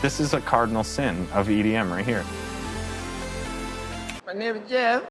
This is a cardinal sin of EDM right here. My name is Jeff.